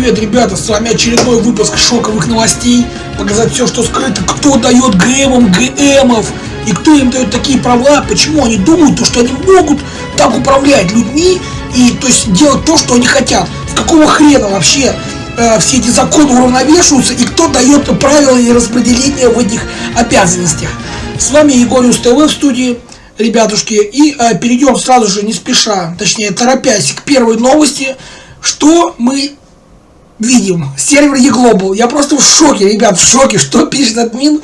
привет, ребята! С вами очередной выпуск шоковых новостей. Показать все, что скрыто, кто дает ГМам ГМов и кто им дает такие права, почему они думают, то, что они могут так управлять людьми и то есть делать то, что они хотят. С какого хрена вообще э, все эти законы уравновешиваются и кто дает правила и распределение в этих обязанностях. С вами Егориус ТВ в студии ребятушки. И э, перейдем сразу же, не спеша, точнее торопясь к первой новости. Что мы видим? Сервер eGlobal. Я просто в шоке, ребят, в шоке, что пишет админ.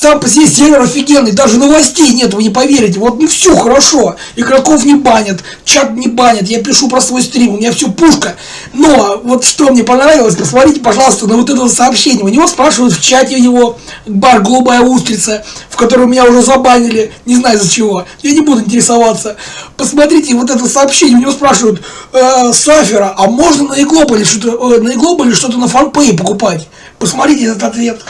Сам по себе сервер офигенный, даже новостей нет, вы не поверите. Вот ну все хорошо, игроков не банят, чат не банят, я пишу про свой стрим, у меня все пушка. Но вот что мне понравилось, посмотрите, пожалуйста, на вот это сообщение. У него спрашивают в чате его бар «Голубая устрица», в котором меня уже забанили, не знаю за чего. Я не буду интересоваться. Посмотрите вот это сообщение, у него спрашивают, э, Сафера, а можно на Иглобале что-то э, на что-то на фанпее покупать? Посмотрите этот ответ.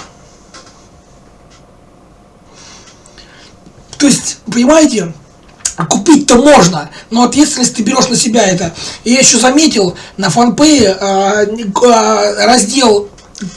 То есть, понимаете, купить-то можно, но ответственность ты берешь на себя это. И я еще заметил, на фанпее э, э, раздел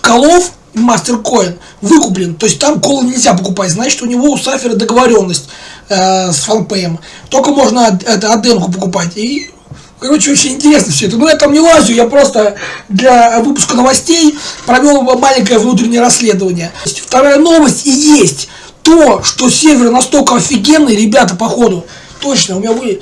колов MasterCoin выкуплен. То есть там колы нельзя покупать. Значит, у него у Сафера договоренность э, с фанпеем. Только можно это аденку покупать. И Короче, очень интересно все это. Но я там не лазю, я просто для выпуска новостей провел маленькое внутреннее расследование. Вторая новость и есть то, что сервер настолько офигенный, ребята, походу, точно, у меня вы...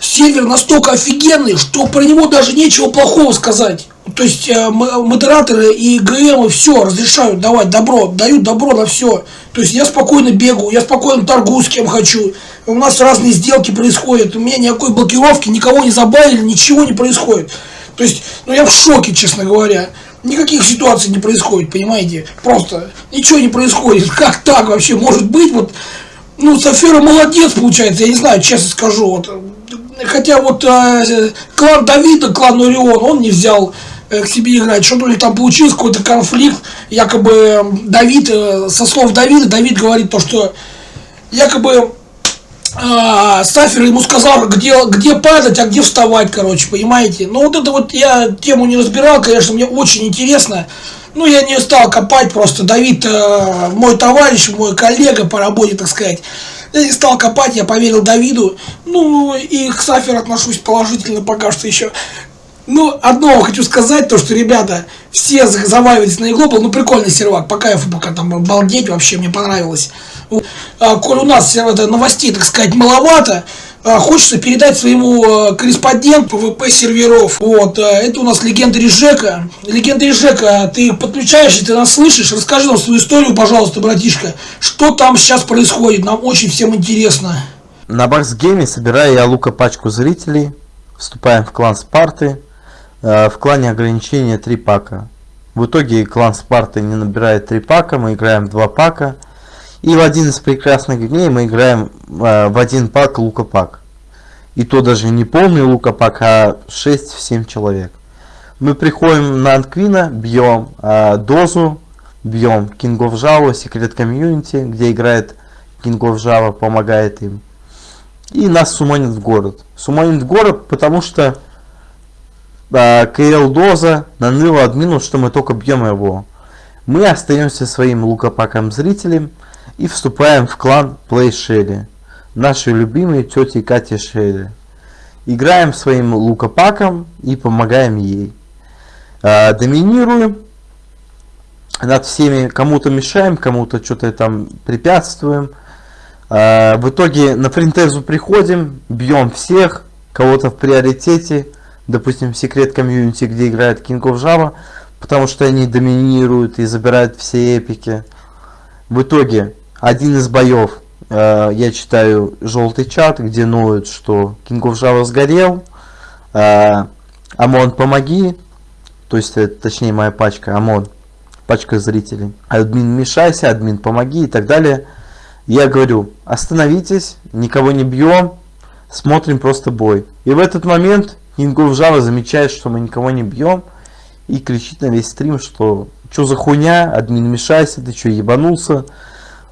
Сервер настолько офигенный, что про него даже нечего плохого сказать. То есть э, модераторы и ГМы все разрешают давать добро, дают добро на все. То есть я спокойно бегаю, я спокойно торгую с кем хочу. У нас разные сделки происходят, у меня никакой блокировки, никого не забавили, ничего не происходит. То есть, ну я в шоке, честно говоря никаких ситуаций не происходит, понимаете? Просто ничего не происходит. Как так вообще может быть? Вот, ну, Сафера молодец, получается, я не знаю, честно скажу. Вот, хотя вот э, клан Давида, клан Орион, он не взял э, к себе играть. Что-то них там получилось, какой-то конфликт. Якобы Давид, э, со слов Давида, Давид говорит то, что якобы а, Сафер ему сказал, где, где падать, а где вставать, короче, понимаете? Но вот это вот я тему не разбирал, конечно, мне очень интересно. Ну, я не стал копать просто. Давид, э, мой товарищ, мой коллега по работе, так сказать. Я не стал копать, я поверил Давиду. Ну, и к Саферу отношусь положительно пока что еще. Ну, одно хочу сказать, то, что, ребята, все заваливались на E-Global, ну, прикольный сервак, по кайфу, пока там балдеть, вообще мне понравилось. А, коль у нас это, новостей, так сказать, маловато, а, хочется передать своему а, корреспонденту PvP серверов. Вот, это у нас легенда Режека. Легенда Режека, ты подключаешься, ты нас слышишь? Расскажи нам свою историю, пожалуйста, братишка. Что там сейчас происходит? Нам очень всем интересно. На Барсгейме собираю я лука пачку зрителей. Вступаем в клан Спарты. Э, в клане ограничения 3 пака. В итоге клан Спарты не набирает 3 пака, мы играем 2 пака. И в один из прекрасных дней мы играем э, в один пак лука-пак. И то даже не полный лука-пак, а 6-7 человек. Мы приходим на Анквина, бьем э, дозу, бьем King of Java, секрет комьюнити, где играет of Java, помогает им. И нас суманит в город. Суманит в город, потому что КЛ Доза наныла админу, что мы только бьем его. Мы остаемся своим лукопаком зрителем и вступаем в клан Play Shelly. Нашей любимой тети Кати Шелли. Играем своим лукопаком и помогаем ей. Э, доминируем над всеми, кому-то мешаем, кому-то что-то там препятствуем. Э, в итоге на фринтезу приходим, бьем всех, кого-то в приоритете, допустим, секрет комьюнити, где играет King of Java, потому что они доминируют и забирают все эпики. В итоге, один из боев, э, я читаю желтый чат, где ноют, что King of Java сгорел, э, Амон, помоги, то есть, это, точнее, моя пачка, Амон, пачка зрителей. Админ, мешайся, админ, помоги и так далее. Я говорю, остановитесь, никого не бьем, смотрим просто бой. И в этот момент King Жава замечает, что мы никого не бьем и кричит на весь стрим, что что за хуйня, админ мешайся, ты что ебанулся,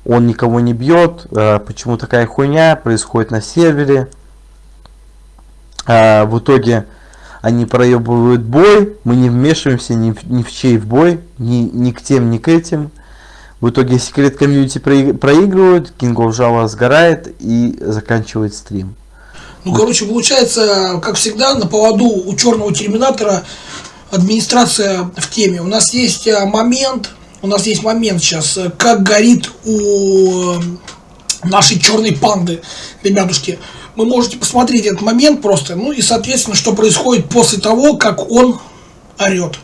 он никого не бьет, э, почему такая хуйня происходит на сервере. Э, в итоге они проебывают бой, мы не вмешиваемся ни в, ни в чей в бой, ни, ни к тем, ни к этим. В итоге секрет комьюнити проигрывают, King of Java сгорает и заканчивает стрим. Ну, короче, получается, как всегда, на поводу у черного терминатора администрация в теме. У нас есть э, момент, у нас есть момент сейчас, как горит у э, нашей черной панды, ребятушки. Вы можете посмотреть этот момент просто, ну и, соответственно, что происходит после того, как он орет.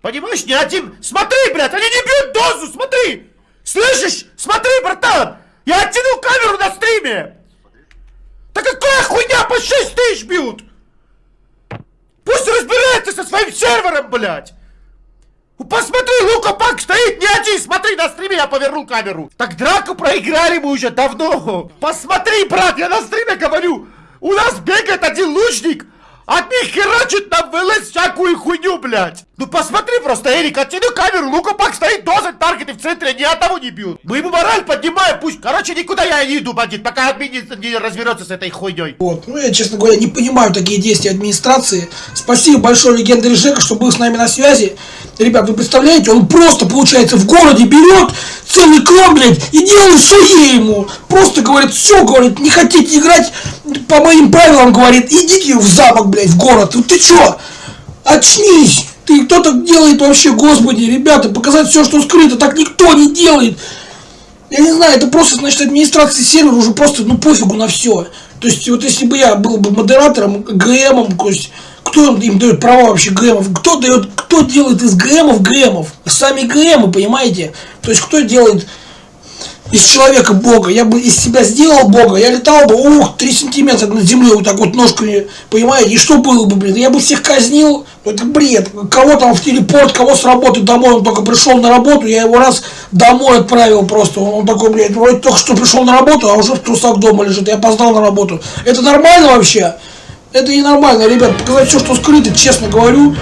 Понимаешь, не один. Смотри, блядь, они не бьют дозу, смотри! Слышишь? Смотри, братан! Я оттянул камеру на стриме! Хуйня по 6 тысяч бьют? Пусть разбирается со своим сервером, блядь! Посмотри, Лука Пак стоит не один, смотри, на стриме я повернул камеру. Так драку проиграли мы уже давно. Посмотри, брат, я на стриме говорю. У нас бегает один лучник, от них херачит нам ВЛС всякую хуйню, блядь. Ну посмотри просто, Эрик, оттяни камеру, Пак стоит, дозать таргеты в центре, ни одного не бьют. Мы ему мораль поднимаем, пусть. Короче, никуда я не иду, бандит, пока админ не, не разберется с этой хуйней. Вот, ну я, честно говоря, не понимаю такие действия администрации. Спасибо большое легендаре Жека, что был с нами на связи. Ребят, вы представляете, он просто, получается, в городе берет целый клан, блядь, и делает суе ему. Просто говорит, все, говорит, не хотите играть по моим правилам, говорит, идите в замок, блядь, в город. Вот ты чё? Очнись! Ты кто так делает вообще, господи, ребята, показать все, что скрыто, так никто не делает. Я не знаю, это просто, значит, администрация сервера уже просто, ну, пофигу на все. То есть, вот если бы я был бы модератором, ГМом, то есть, кто им дает права вообще ГМов? Кто дает, кто делает из ГМов ГМов? Сами ГМы, понимаете? То есть, кто делает из человека Бога. Я бы из себя сделал Бога, я летал бы, ух, 3 сантиметра над землей вот так вот ножками, понимаете, и что было бы, блин, я бы всех казнил, ну, это бред, кого там в телепорт, кого с работы домой, он только пришел на работу, я его раз домой отправил просто, он такой, блядь, вроде только что пришел на работу, а уже в трусах дома лежит, я опоздал на работу. Это нормально вообще? Это ненормально, ребят, показать все, что скрыто, честно говорю,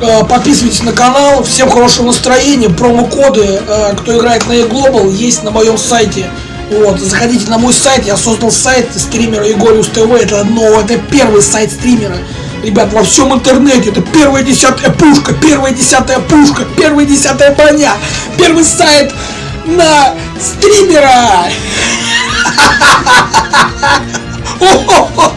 Э, подписывайтесь на канал. Всем хорошего настроения. Промокоды, э, кто играет на e-global, есть на моем сайте. Вот, заходите на мой сайт, я создал сайт стримера Егориус ТВ, это новый, это первый сайт стримера. Ребят, во всем интернете, это первая десятая пушка, первая десятая пушка, первая десятая броня, первый сайт на стримера.